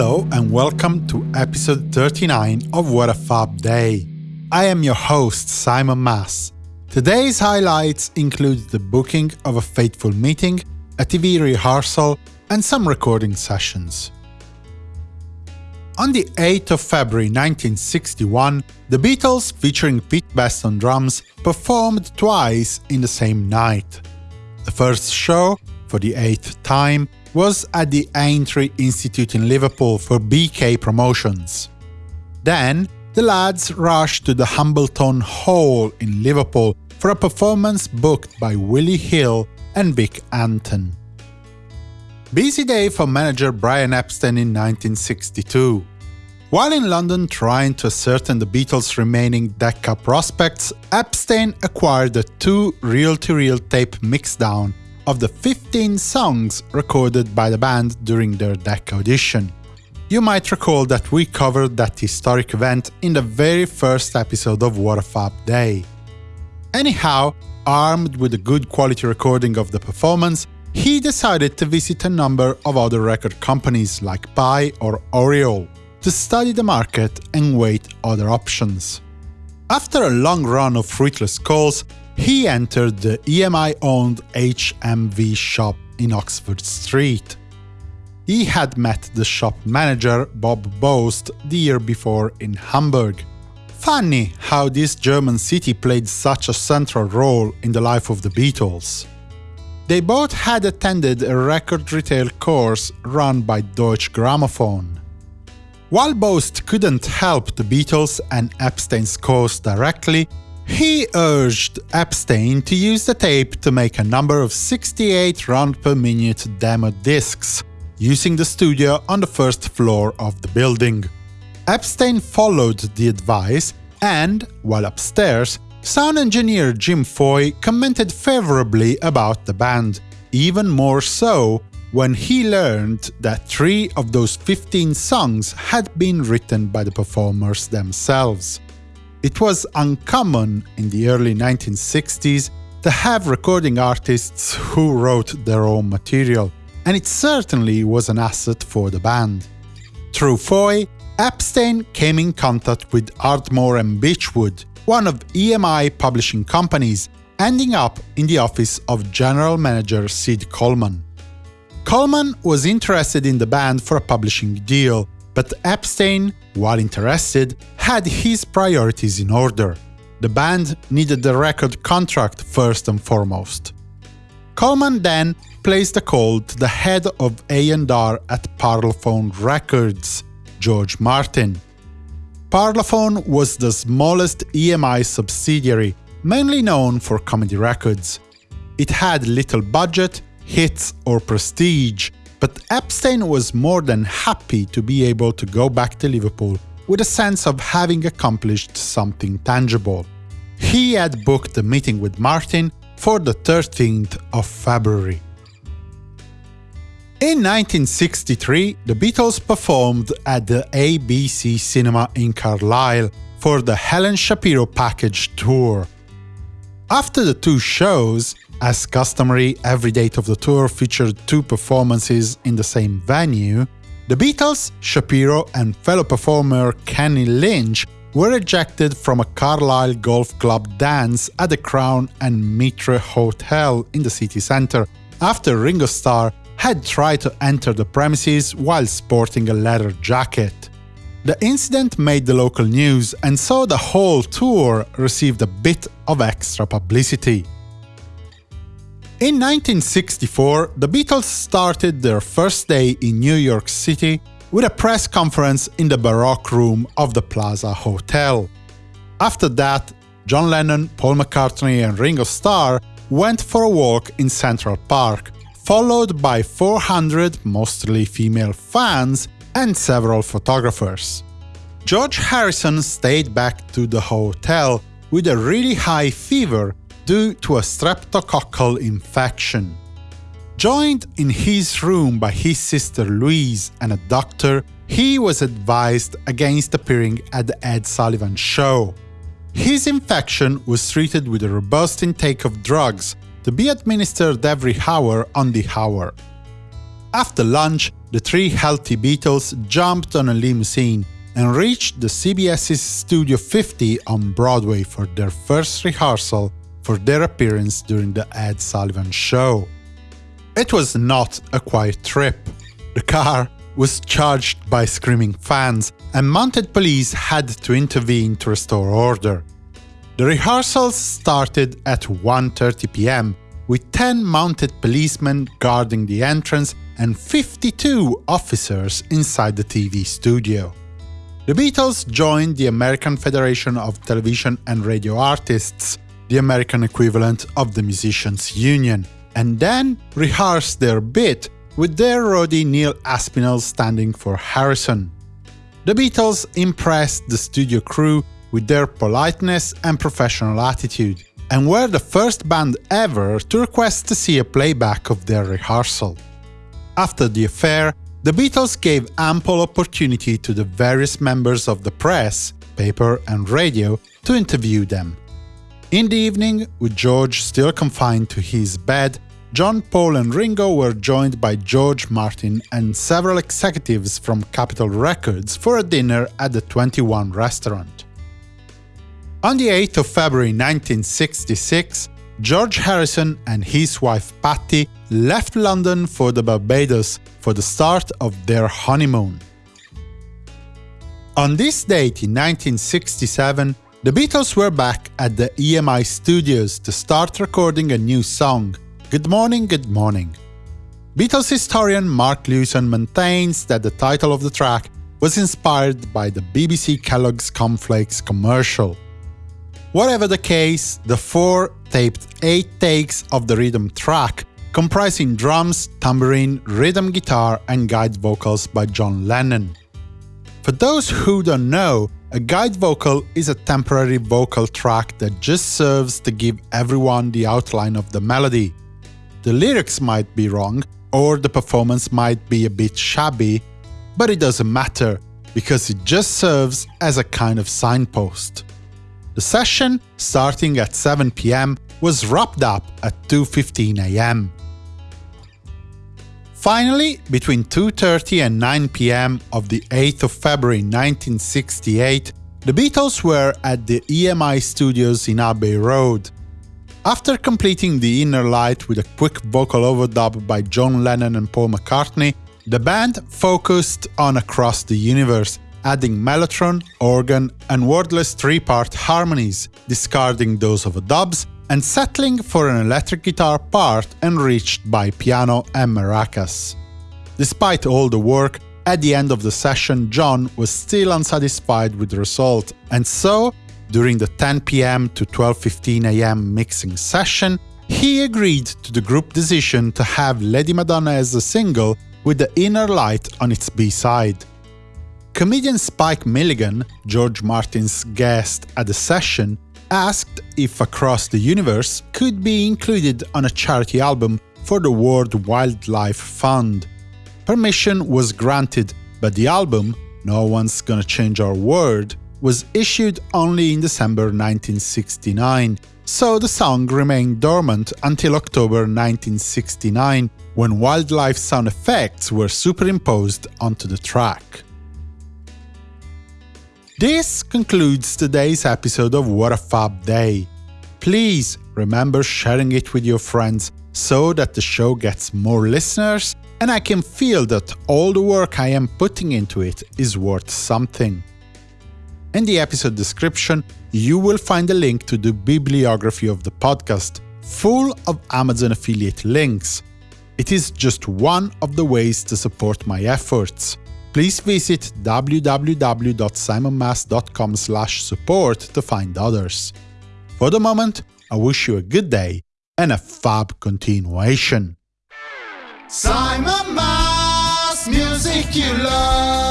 Hello and welcome to episode 39 of What a Fab Day. I am your host, Simon Mas. Today's highlights include the booking of a fateful meeting, a TV rehearsal, and some recording sessions. On the 8th of February 1961, the Beatles, featuring Pete Best on drums, performed twice in the same night. The first show, for the eighth time, was at the Aintree Institute in Liverpool for BK Promotions. Then, the lads rushed to the Hambleton Hall in Liverpool for a performance booked by Willie Hill and Vic Anton. Busy day for manager Brian Epstein in 1962. While in London trying to ascertain the Beatles' remaining Decca prospects, Epstein acquired a two reel-to-reel -reel tape mixdown of the 15 songs recorded by the band during their Decca audition. You might recall that we covered that historic event in the very first episode of What a Fab Day. Anyhow, armed with a good quality recording of the performance, he decided to visit a number of other record companies like Pye or Oriole to study the market and weigh other options. After a long run of fruitless calls, he entered the EMI-owned HMV shop in Oxford Street. He had met the shop manager, Bob Boast, the year before in Hamburg. Funny how this German city played such a central role in the life of the Beatles. They both had attended a record retail course run by Deutsche Grammophon. While Boast couldn't help the Beatles and Epstein's cause directly, he urged Epstein to use the tape to make a number of 68 round per minute demo discs, using the studio on the first floor of the building. Epstein followed the advice and, while upstairs, sound engineer Jim Foy commented favorably about the band, even more so when he learned that three of those 15 songs had been written by the performers themselves. It was uncommon in the early 1960s to have recording artists who wrote their own material, and it certainly was an asset for the band. Through Foy, Epstein came in contact with Ardmore and Beechwood, one of EMI publishing companies, ending up in the office of general manager Sid Coleman. Coleman was interested in the band for a publishing deal, but Epstein, while interested, had his priorities in order. The band needed the record contract first and foremost. Coleman then placed a call to the head of A&R at Parlophone Records, George Martin. Parlophone was the smallest EMI subsidiary, mainly known for comedy records. It had little budget, hits or prestige, but Epstein was more than happy to be able to go back to Liverpool with a sense of having accomplished something tangible. He had booked a meeting with Martin for the 13th of February. In 1963, the Beatles performed at the ABC Cinema in Carlisle for the Helen Shapiro Package Tour. After the two shows, as customary, every date of the tour featured two performances in the same venue. The Beatles, Shapiro and fellow performer Kenny Lynch were ejected from a Carlisle Golf Club dance at the Crown and Mitre Hotel in the city centre, after Ringo Starr had tried to enter the premises while sporting a leather jacket. The incident made the local news and so the whole tour received a bit of extra publicity. In 1964, the Beatles started their first day in New York City with a press conference in the Baroque Room of the Plaza Hotel. After that, John Lennon, Paul McCartney and Ringo Starr went for a walk in Central Park, followed by 400 mostly female fans and several photographers. George Harrison stayed back to the hotel with a really high fever due to a streptococcal infection. Joined in his room by his sister Louise and a doctor, he was advised against appearing at the Ed Sullivan Show. His infection was treated with a robust intake of drugs to be administered every hour on the hour. After lunch, the three healthy Beatles jumped on a limousine and reached the CBS's Studio 50 on Broadway for their first rehearsal for their appearance during the Ed Sullivan Show. It was not a quiet trip. The car was charged by screaming fans, and mounted police had to intervene to restore order. The rehearsals started at 1.30 pm, with 10 mounted policemen guarding the entrance and 52 officers inside the TV studio. The Beatles joined the American Federation of Television and Radio Artists, the American equivalent of the Musicians' Union, and then rehearsed their bit with their roadie Neil Aspinall standing for Harrison. The Beatles impressed the studio crew with their politeness and professional attitude, and were the first band ever to request to see a playback of their rehearsal. After the affair, the Beatles gave ample opportunity to the various members of the press, paper and radio to interview them. In the evening, with George still confined to his bed, John, Paul and Ringo were joined by George Martin and several executives from Capitol Records for a dinner at the 21 restaurant. On the 8th of February 1966, George Harrison and his wife Pattie left London for the Barbados for the start of their honeymoon. On this date in 1967, the Beatles were back at the EMI studios to start recording a new song, Good Morning, Good Morning. Beatles historian Mark Lewisohn maintains that the title of the track was inspired by the BBC Kellogg's Cornflakes commercial. Whatever the case, the four taped eight takes of the rhythm track, comprising drums, tambourine, rhythm guitar and guide vocals by John Lennon. For those who don't know, a guide vocal is a temporary vocal track that just serves to give everyone the outline of the melody, the lyrics might be wrong, or the performance might be a bit shabby, but it doesn't matter, because it just serves as a kind of signpost. The session, starting at 7 pm, was wrapped up at 2.15 am. Finally, between 2.30 and 9 pm of the 8th of February 1968, the Beatles were at the EMI studios in Abbey Road, after completing the inner light with a quick vocal overdub by John Lennon and Paul McCartney, the band focused on Across the Universe, adding mellotron, organ and wordless three-part harmonies, discarding those overdubs, and settling for an electric guitar part enriched by piano and maracas. Despite all the work, at the end of the session John was still unsatisfied with the result, and so during the 10 pm to 12.15 am mixing session, he agreed to the group decision to have Lady Madonna as a single with the inner light on its B-side. Comedian Spike Milligan, George Martin's guest at the session, asked if Across the Universe could be included on a charity album for the World Wildlife Fund. Permission was granted, but the album, No One's Gonna Change Our World, was issued only in December 1969, so the song remained dormant until October 1969, when wildlife sound effects were superimposed onto the track. This concludes today's episode of What a Fab Day. Please remember sharing it with your friends so that the show gets more listeners and I can feel that all the work I am putting into it is worth something. In the episode description, you will find a link to the bibliography of the podcast, full of Amazon affiliate links. It is just one of the ways to support my efforts. Please visit www.simonmas.com support to find others. For the moment, I wish you a good day and a fab continuation. Simon Mas, music you love.